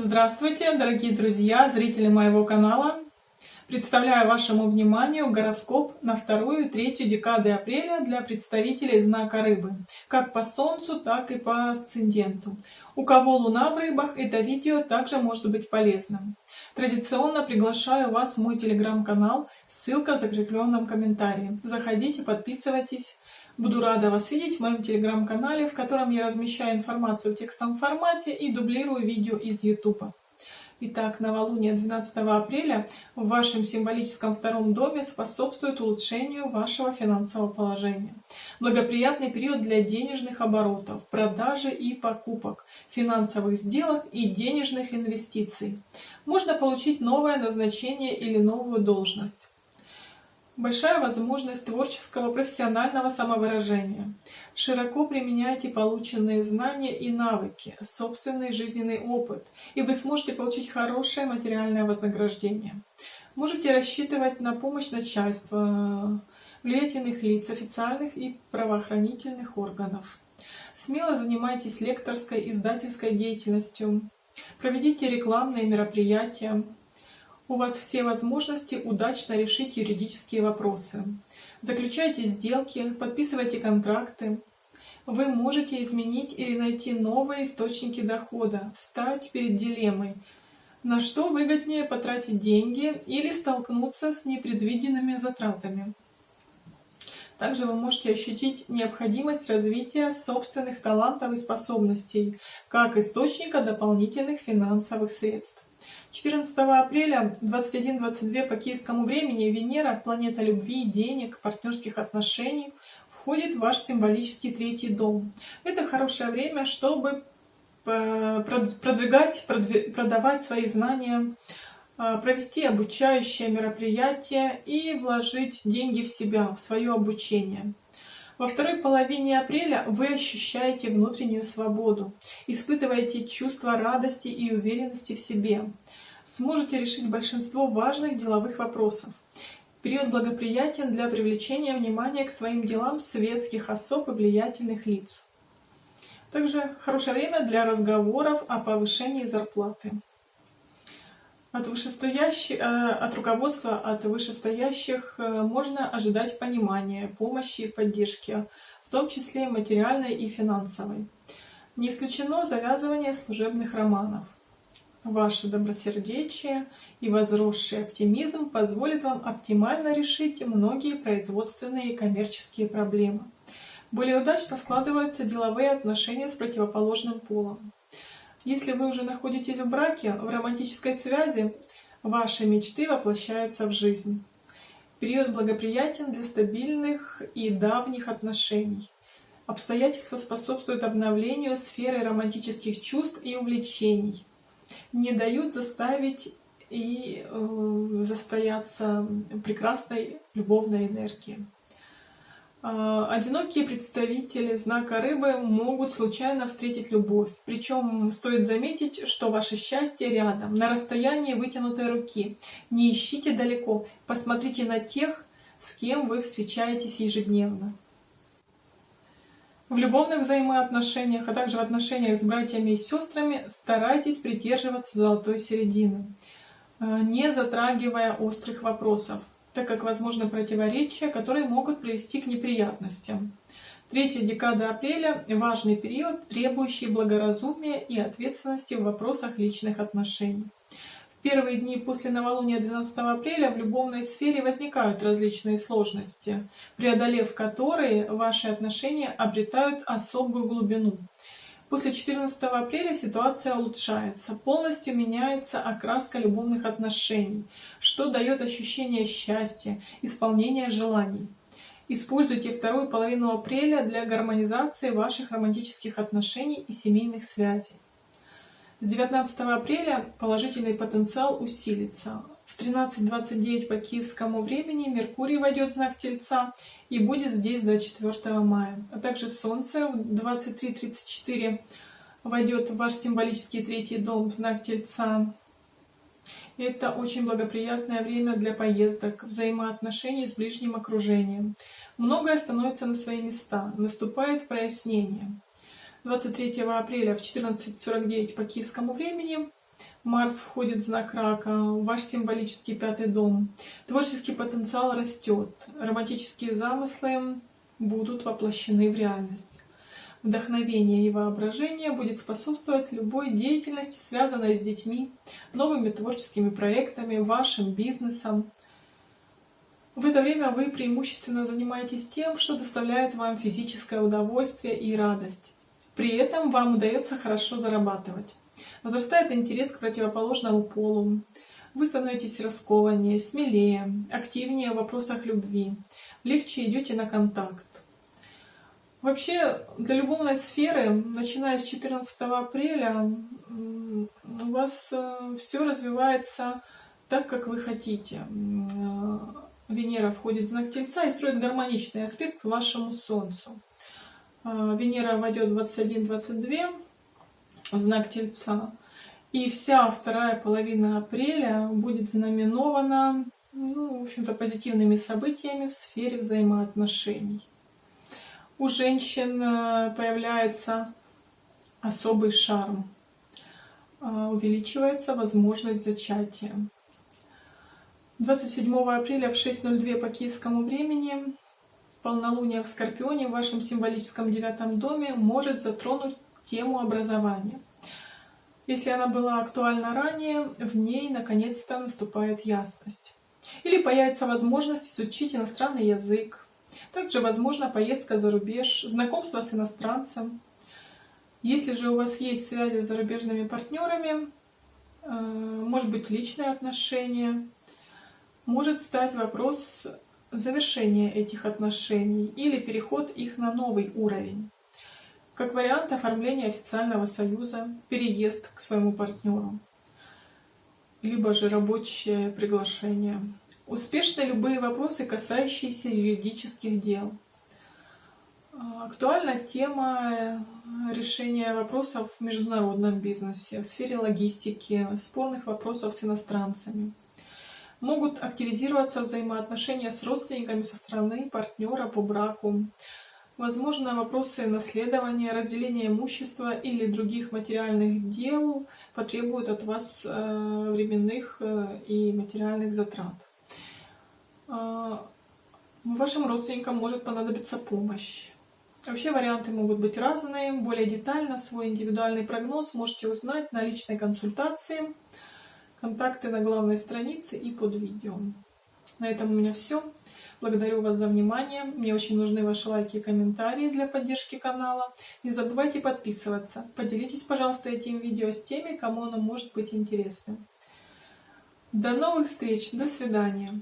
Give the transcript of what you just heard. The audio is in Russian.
Здравствуйте, дорогие друзья, зрители моего канала! Представляю вашему вниманию гороскоп на вторую и третью декады апреля для представителей знака Рыбы, как по Солнцу, так и по асценденту. У кого Луна в Рыбах, это видео также может быть полезным. Традиционно приглашаю вас в мой телеграм-канал, ссылка в закрепленном комментарии. Заходите, подписывайтесь. Буду рада вас видеть в моем телеграм-канале, в котором я размещаю информацию в текстовом формате и дублирую видео из YouTube. Итак, новолуние 12 апреля в вашем символическом втором доме способствует улучшению вашего финансового положения. Благоприятный период для денежных оборотов, продажи и покупок, финансовых сделок и денежных инвестиций. Можно получить новое назначение или новую должность большая возможность творческого профессионального самовыражения. Широко применяйте полученные знания и навыки, собственный жизненный опыт, и вы сможете получить хорошее материальное вознаграждение. Можете рассчитывать на помощь начальства, влиятельных лиц, официальных и правоохранительных органов. Смело занимайтесь лекторской, издательской деятельностью. Проведите рекламные мероприятия, у вас все возможности удачно решить юридические вопросы. Заключайте сделки, подписывайте контракты. Вы можете изменить или найти новые источники дохода, встать перед дилеммой, на что выгоднее потратить деньги или столкнуться с непредвиденными затратами. Также вы можете ощутить необходимость развития собственных талантов и способностей, как источника дополнительных финансовых средств. 14 апреля 21.22 по киевскому времени Венера, планета любви, денег, партнерских отношений, входит в ваш символический третий дом. Это хорошее время, чтобы э, продвигать, продавать свои знания, э, провести обучающее мероприятие и вложить деньги в себя, в свое обучение. Во второй половине апреля вы ощущаете внутреннюю свободу, испытываете чувство радости и уверенности в себе. Сможете решить большинство важных деловых вопросов. Период благоприятен для привлечения внимания к своим делам светских особ и влиятельных лиц. Также хорошее время для разговоров о повышении зарплаты. От, вышестоящих, э, от руководства, от вышестоящих э, можно ожидать понимания, помощи и поддержки, в том числе материальной и финансовой. Не исключено завязывание служебных романов. Ваше добросердечие и возросший оптимизм позволят вам оптимально решить многие производственные и коммерческие проблемы. Более удачно складываются деловые отношения с противоположным полом. Если вы уже находитесь в браке, в романтической связи, ваши мечты воплощаются в жизнь. Период благоприятен для стабильных и давних отношений. Обстоятельства способствуют обновлению сферы романтических чувств и увлечений. Не дают заставить и э, застояться прекрасной любовной энергии. А, одинокие представители знака рыбы могут случайно встретить любовь. Причем стоит заметить, что ваше счастье рядом, на расстоянии вытянутой руки. Не ищите далеко, посмотрите на тех, с кем вы встречаетесь ежедневно. В любовных взаимоотношениях, а также в отношениях с братьями и сестрами старайтесь придерживаться золотой середины, а, не затрагивая острых вопросов так как возможны противоречия, которые могут привести к неприятностям. Третья декада апреля – важный период, требующий благоразумия и ответственности в вопросах личных отношений. В первые дни после новолуния 12 апреля в любовной сфере возникают различные сложности, преодолев которые ваши отношения обретают особую глубину. После 14 апреля ситуация улучшается, полностью меняется окраска любовных отношений, что дает ощущение счастья, исполнения желаний. Используйте вторую половину апреля для гармонизации ваших романтических отношений и семейных связей. С 19 апреля положительный потенциал усилится. В 13.29 по киевскому времени Меркурий войдет в знак Тельца и будет здесь до 4 мая. А также Солнце в 23.34 войдет в ваш символический третий дом в знак Тельца. Это очень благоприятное время для поездок, взаимоотношений с ближним окружением. Многое становится на свои места, наступает прояснение. 23 апреля в 14.49 по киевскому времени Марс входит в знак рака, ваш символический пятый дом. Творческий потенциал растет, романтические замыслы будут воплощены в реальность. Вдохновение и воображение будет способствовать любой деятельности, связанной с детьми, новыми творческими проектами, вашим бизнесом. В это время вы преимущественно занимаетесь тем, что доставляет вам физическое удовольствие и радость. При этом вам удается хорошо зарабатывать. Возрастает интерес к противоположному полу. Вы становитесь раскованнее, смелее, активнее в вопросах любви. Легче идете на контакт. Вообще, для любовной сферы, начиная с 14 апреля, у вас э, все развивается так, как вы хотите. Э, Венера входит в знак Тельца и строит гармоничный аспект к вашему Солнцу. Э, Венера войдет 21-22 в знак Тельца. И вся вторая половина апреля будет знаменована, ну, в общем-то, позитивными событиями в сфере взаимоотношений. У женщин э, появляется особый шарм, э, увеличивается возможность зачатия. 27 апреля в 6.02 по киевскому времени полнолуние в Скорпионе в вашем символическом девятом доме может затронуть тему образования. Если она была актуальна ранее, в ней наконец-то наступает ясность. Или появится возможность изучить иностранный язык. Также возможна поездка за рубеж, знакомство с иностранцем. Если же у вас есть связи с зарубежными партнерами, э, может быть личные отношения, может стать вопрос завершения этих отношений или переход их на новый уровень. Как вариант оформления официального союза, переезд к своему партнеру, либо же рабочее приглашение. Успешны любые вопросы, касающиеся юридических дел. Актуальна тема решения вопросов в международном бизнесе, в сфере логистики, спорных вопросов с иностранцами. Могут активизироваться взаимоотношения с родственниками со стороны партнера по браку, Возможно, вопросы наследования, разделения имущества или других материальных дел потребуют от вас э, временных э, и материальных затрат. Э, вашим родственникам может понадобиться помощь. Вообще варианты могут быть разные. Более детально свой индивидуальный прогноз можете узнать на личной консультации. Контакты на главной странице и под видео. На этом у меня все. Благодарю вас за внимание. Мне очень нужны ваши лайки и комментарии для поддержки канала. Не забывайте подписываться. Поделитесь, пожалуйста, этим видео с теми, кому оно может быть интересным. До новых встреч. До свидания.